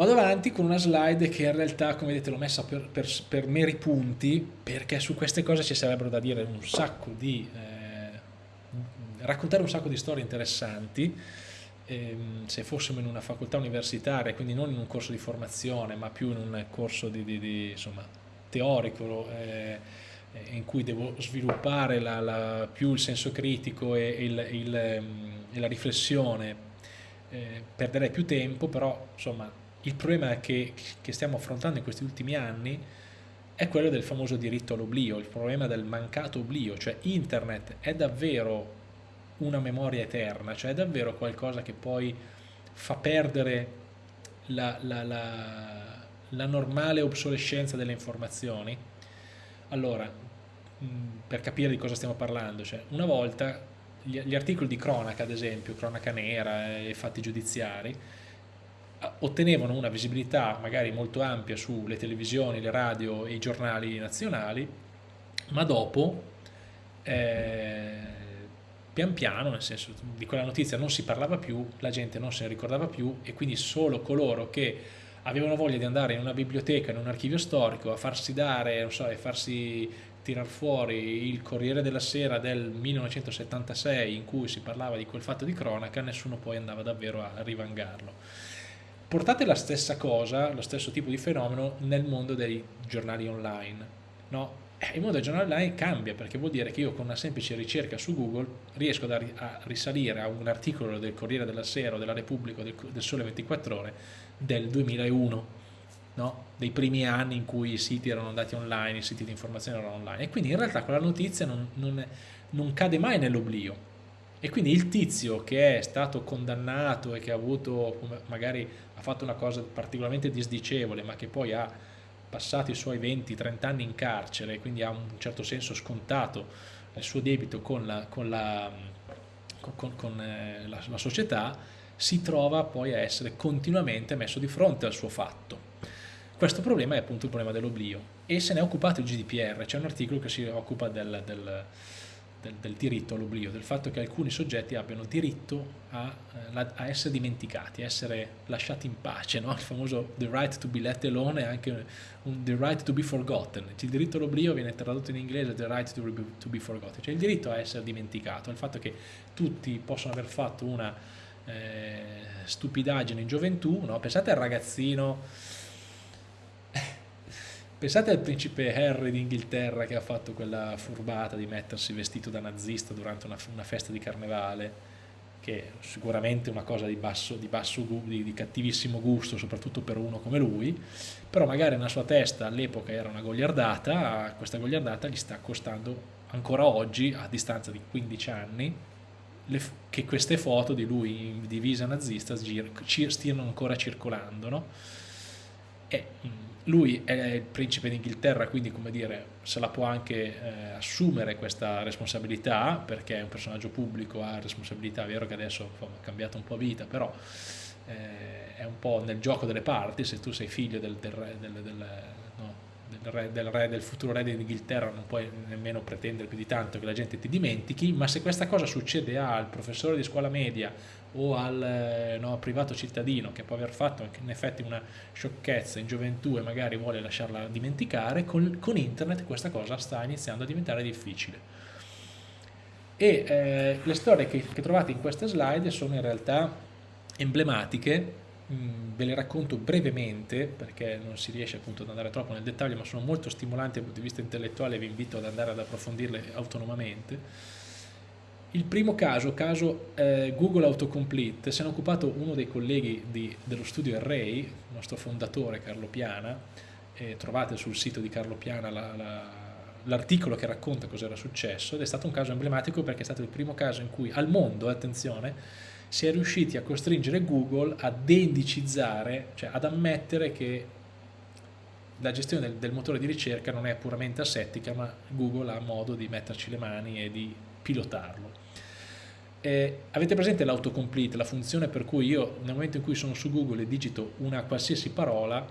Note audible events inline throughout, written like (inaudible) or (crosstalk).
Vado avanti con una slide che in realtà, come vedete, l'ho messa per, per, per, meri punti, perché su queste cose ci sarebbero da dire un sacco di... Eh, raccontare un sacco di storie interessanti, ehm, se fossimo in una facoltà universitaria, quindi non in un corso di formazione, ma più in un corso di, di, di, insomma, teorico, eh, in cui devo sviluppare la, la, più il senso critico e, il, il, ehm, e la riflessione, eh, perderei più tempo, però insomma il problema che, che stiamo affrontando in questi ultimi anni è quello del famoso diritto all'oblio, il problema del mancato oblio, cioè internet è davvero una memoria eterna, cioè è davvero qualcosa che poi fa perdere la, la, la, la normale obsolescenza delle informazioni. Allora, per capire di cosa stiamo parlando, cioè una volta gli, gli articoli di cronaca, ad esempio, cronaca nera e fatti giudiziari, ottenevano una visibilità magari molto ampia sulle televisioni, le radio e i giornali nazionali, ma dopo eh, pian piano, nel senso di quella notizia non si parlava più, la gente non se ne ricordava più e quindi solo coloro che avevano voglia di andare in una biblioteca, in un archivio storico, a farsi dare, non so, a farsi tirar fuori il Corriere della Sera del 1976 in cui si parlava di quel fatto di cronaca, nessuno poi andava davvero a rivangarlo portate la stessa cosa, lo stesso tipo di fenomeno nel mondo dei giornali online. No? Eh, il mondo dei giornali online cambia perché vuol dire che io con una semplice ricerca su Google riesco a risalire a un articolo del Corriere della Sera o della Repubblica o del, Sole 24 Ore del 2001, no? dei primi anni in cui i siti erano andati online, i siti di informazione erano online. E quindi in realtà quella notizia non, non, non cade mai nell'oblio. E quindi il tizio che è stato condannato e che ha avuto magari ha fatto una cosa particolarmente disdicevole ma che poi ha passato i suoi 20-30 anni in carcere quindi ha un certo senso scontato il suo debito con la, con la, con, con, eh, la, la società, si trova poi a essere continuamente messo di fronte al suo fatto. Questo problema è appunto il problema dell'oblio e se ne è occupato il GDPR, c'è un articolo che si occupa del, del del, del diritto all'oblio, del fatto che alcuni soggetti abbiano diritto a, eh, a, essere dimenticati, a essere lasciati in pace, no? il famoso the right to be let alone e anche un, the right to be forgotten, il diritto all'oblio viene tradotto in inglese the right to be, to be forgotten, cioè il diritto a essere dimenticato, il fatto che tutti possono aver fatto una eh, stupidaggine in gioventù, no? pensate al ragazzino Pensate al principe Harry d'Inghilterra che ha fatto quella furbata di mettersi vestito da nazista durante una, una festa di carnevale, che è sicuramente una cosa di, basso, di, basso, di, di cattivissimo gusto, soprattutto per uno come lui, però magari nella sua testa all'epoca era una goliardata, questa goliardata gli sta costando ancora oggi, a distanza di 15 anni, le, che queste foto di lui in divisa nazista stiano ancora circolando. No? E, mm, lui è il principe d'Inghilterra, quindi come dire, se la può anche eh, assumere questa responsabilità, perché è un personaggio pubblico, ha responsabilità, è vero che adesso ha cambiato un po' vita, però eh, è un po' nel gioco delle parti, se tu sei figlio del, del, del, del no, re, re, del futuro re d'Inghilterra non puoi nemmeno pretendere più di tanto che la gente ti dimentichi, ma se questa cosa succede al professore di scuola media o al eh, no, privato cittadino che può aver fatto in effetti una sciocchezza in gioventù e magari vuole lasciarla dimenticare, con, con internet questa cosa sta iniziando a diventare difficile. E eh, le storie che, che trovate in queste slide sono in realtà emblematiche Mm, ve le racconto brevemente perché non si riesce appunto ad andare troppo nel dettaglio ma sono molto stimolanti dal punto di vista intellettuale e vi invito ad andare ad approfondirle autonomamente il primo caso, caso eh, Google Autocomplete, se ne è occupato uno dei colleghi di, dello studio Array, il nostro fondatore Carlo Piana, e trovate sul sito di Carlo Piana l'articolo la, che racconta cosa era successo ed è stato un caso emblematico perché è stato il primo caso in cui al mondo, attenzione, si è riusciti a costringere Google a deindicizzare, cioè ad ammettere che la gestione del, del, motore di ricerca non è puramente asettica, ma Google ha modo di metterci le mani e di pilotarlo. Eh, avete presente l'autocomplete, la funzione per cui io nel momento in cui sono su Google e digito una qualsiasi parola,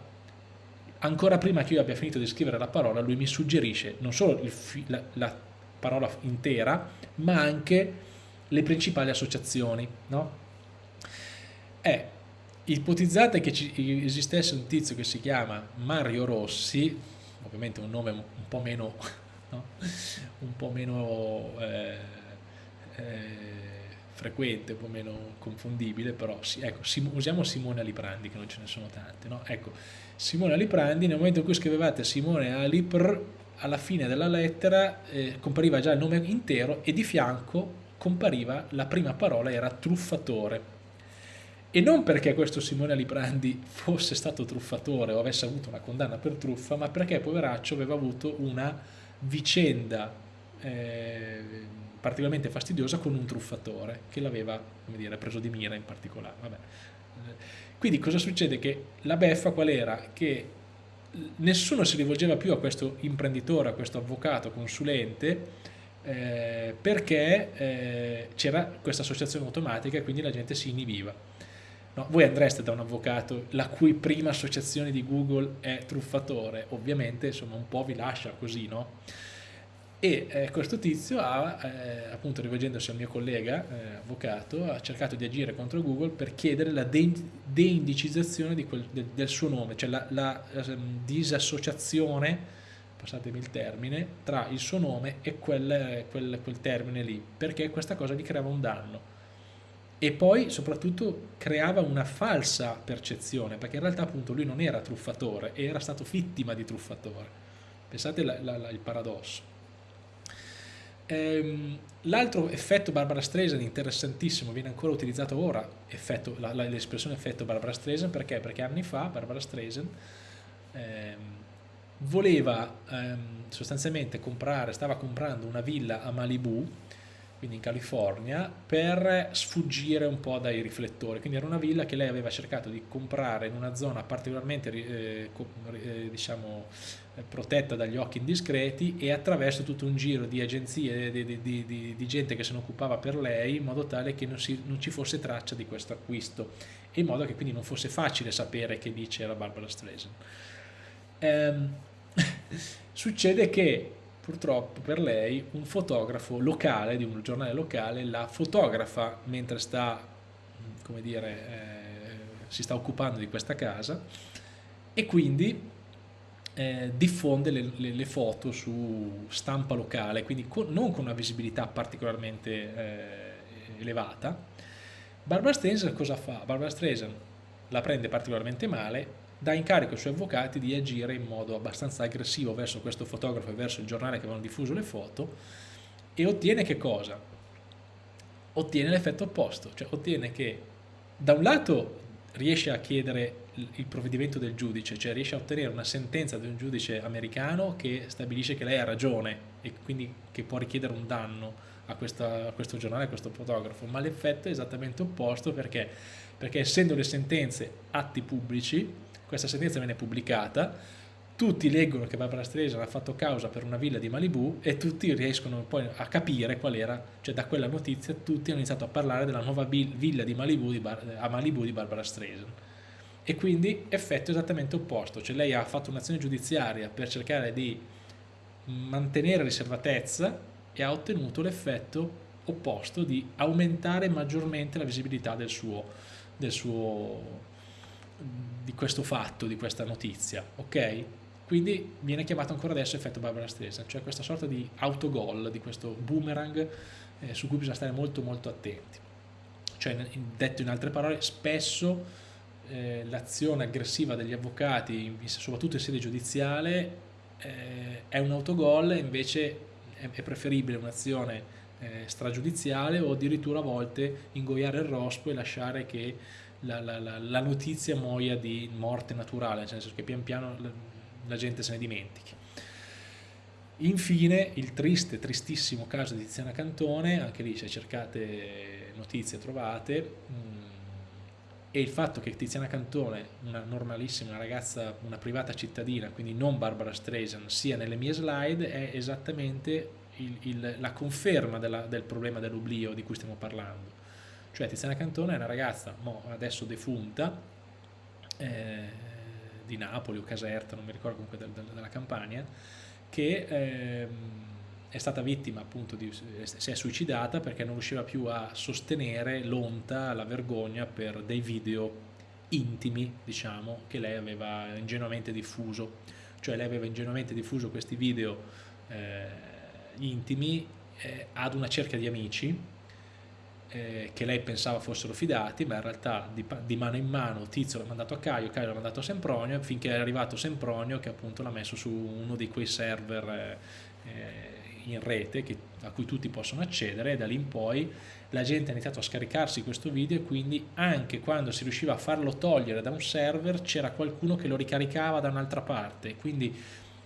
ancora prima che io abbia finito di scrivere la parola, lui mi suggerisce non solo la, la parola intera, ma anche le principali associazioni. No? È ipotizzate che ci, esistesse un tizio che si chiama Mario Rossi, ovviamente un nome un po' meno, no? un po' meno eh, eh, frequente, un po' meno confondibile, però sì, ecco, sim, usiamo Simone Aliprandi, che non ce ne sono tante, no? Ecco, Simone Aliprandi, nel momento in cui scrivevate Simone Alipr, alla fine della lettera eh, compariva già il nome intero e di fianco compariva la prima parola, era truffatore. E non perché questo Simone Aliprandi fosse stato truffatore o avesse avuto una condanna per truffa, ma perché poveraccio aveva avuto una vicenda eh, particolarmente fastidiosa con un truffatore che l'aveva preso di mira in particolare. Vabbè. Quindi cosa succede? Che la beffa qual era? Che nessuno si rivolgeva più a questo imprenditore, a questo avvocato, consulente, eh, perché eh, c'era questa associazione automatica e quindi la gente si inibiva. No, voi andreste da un avvocato la cui prima associazione di Google è truffatore, ovviamente insomma un po' vi lascia così, no? E eh, questo tizio ha, eh, appunto rivolgendosi al mio collega eh, avvocato, ha cercato di agire contro Google per chiedere la de deindicizzazione di quel, de del suo nome, cioè la, la um, disassociazione, passatemi il termine, tra il suo nome e quel, quel, quel termine lì, perché questa cosa gli creava un danno. E poi soprattutto creava una falsa percezione, perché in realtà appunto lui non era truffatore, era stato vittima di truffatore. Pensate la, la, il paradosso. Ehm, L'altro effetto Barbara Streisand interessantissimo, viene ancora utilizzato ora, l'espressione effetto Barbara Streisand, perché? Perché anni fa Barbara Streisand ehm, voleva ehm, sostanzialmente comprare, stava comprando una villa a Malibu, quindi in California, per sfuggire un po' dai riflettori. Quindi era una villa che lei aveva cercato di comprare in una zona particolarmente eh, eh, diciamo, eh, protetta dagli occhi indiscreti e attraverso tutto un giro di agenzie, di, di, di, di gente che se ne occupava per lei, in modo tale che non, si, non ci fosse traccia di questo acquisto e in modo che quindi non fosse facile sapere che dice era Barbara Streisand. Ehm, (laughs) succede che purtroppo per lei un fotografo locale, di un giornale locale, la fotografa mentre sta, come dire, eh, si sta occupando di questa casa e quindi eh, diffonde le, le, le, foto su stampa locale, quindi con, non con una visibilità particolarmente eh, elevata. Barbara Streisand cosa fa? Barbara Streisand la prende particolarmente male dà incarico ai suoi avvocati di agire in modo abbastanza aggressivo verso questo fotografo e verso il giornale che avevano diffuso le foto e ottiene che cosa? Ottiene l'effetto opposto, cioè ottiene che da un lato riesce a chiedere il provvedimento del giudice, cioè riesce a ottenere una sentenza di un giudice americano che stabilisce che lei ha ragione e quindi che può richiedere un danno a, questa, a questo giornale, a questo fotografo, ma l'effetto è esattamente opposto perché? perché essendo le sentenze atti pubblici questa sentenza viene pubblicata, tutti leggono che Barbara Streisand ha fatto causa per una villa di Malibu e tutti riescono poi a capire qual era, cioè da quella notizia tutti hanno iniziato a parlare della nuova villa di Malibu di a Malibu di Barbara Streisand. E quindi effetto esattamente opposto, cioè lei ha fatto un'azione giudiziaria per cercare di mantenere riservatezza e ha ottenuto l'effetto opposto di aumentare maggiormente la visibilità del suo, del suo di questo fatto, di questa notizia, ok? Quindi viene chiamato ancora adesso effetto Barbara Streisand, cioè questa sorta di autogol, di questo boomerang eh, su cui bisogna stare molto molto attenti. Cioè, detto in altre parole, spesso eh, l'azione aggressiva degli avvocati, soprattutto in sede giudiziale, eh, è un autogol e invece è, è preferibile un'azione eh, stragiudiziale o addirittura a volte ingoiare il rospo e lasciare che la, la, la, notizia muoia di morte naturale, nel senso che pian piano la, gente se ne dimentichi. Infine il triste, tristissimo caso di Tiziana Cantone, anche lì se cercate notizie trovate, mh, mm, e il fatto che Tiziana Cantone, una normalissima, ragazza, una privata cittadina, quindi non Barbara Streisand, sia nelle mie slide, è esattamente il, il, la conferma della, del problema dell'oblio di cui stiamo parlando cioè Tiziana Cantone è una ragazza, adesso defunta, eh, di Napoli o Caserta, non mi ricordo comunque del, del, della Campania, che eh, è stata vittima appunto di, si è suicidata perché non riusciva più a sostenere l'onta, la vergogna per dei video intimi, diciamo, che lei aveva ingenuamente diffuso. Cioè lei aveva ingenuamente diffuso questi video eh, intimi eh, ad una cerchia di amici eh, che lei pensava fossero fidati, ma in realtà di, di mano in mano Tizio l'ha mandato a Caio, Caio l'ha mandato a Sempronio, finché è arrivato Sempronio che appunto l'ha messo su uno di quei server eh, in rete che, a cui tutti possono accedere e da lì in poi la gente ha iniziato a scaricarsi questo video e quindi anche quando si riusciva a farlo togliere da un server c'era qualcuno che lo ricaricava da un'altra parte, quindi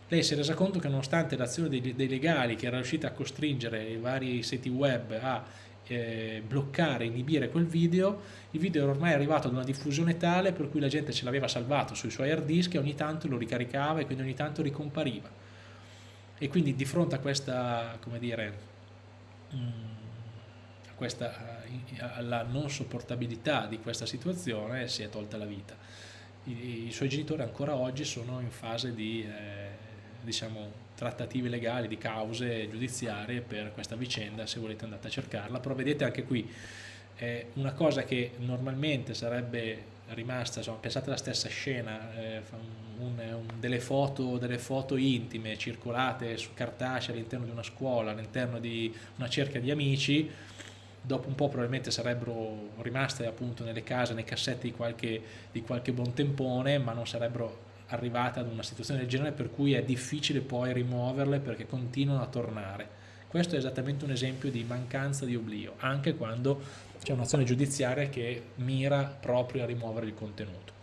lei si è resa conto che nonostante l'azione dei, dei legali che era riuscita a costringere i vari siti web a eh, bloccare, inibire quel video, il video era ormai arrivato ad una diffusione tale per cui la gente ce l'aveva salvato sui suoi hard disk e ogni tanto lo ricaricava e quindi ogni tanto ricompariva. E quindi di fronte a questa, come dire, mm, a questa, alla non sopportabilità di questa situazione si è tolta la vita. I, i suoi genitori ancora oggi sono in fase di eh, diciamo, trattative legali, di cause giudiziarie per questa vicenda, se volete andate a cercarla, però vedete anche qui è una cosa che normalmente sarebbe rimasta, insomma, pensate alla stessa scena, eh, un, un, delle, foto, delle foto intime circolate su cartacea all'interno di una scuola, all'interno di una cerchia di amici, dopo un po' probabilmente sarebbero rimaste appunto nelle case, nei cassetti di qualche, di qualche buon tempone, ma non sarebbero arrivate ad una situazione del genere per cui è difficile poi rimuoverle perché continuano a tornare. Questo è esattamente un esempio di mancanza di oblio, anche quando c'è un'azione giudiziaria che mira proprio a rimuovere il contenuto.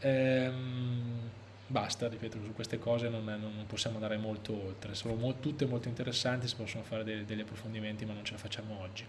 Ehm, basta, ripeto, su queste cose non, non possiamo andare molto oltre, sono mo tutte molto interessanti, si possono fare dei, degli approfondimenti ma non ce la facciamo oggi.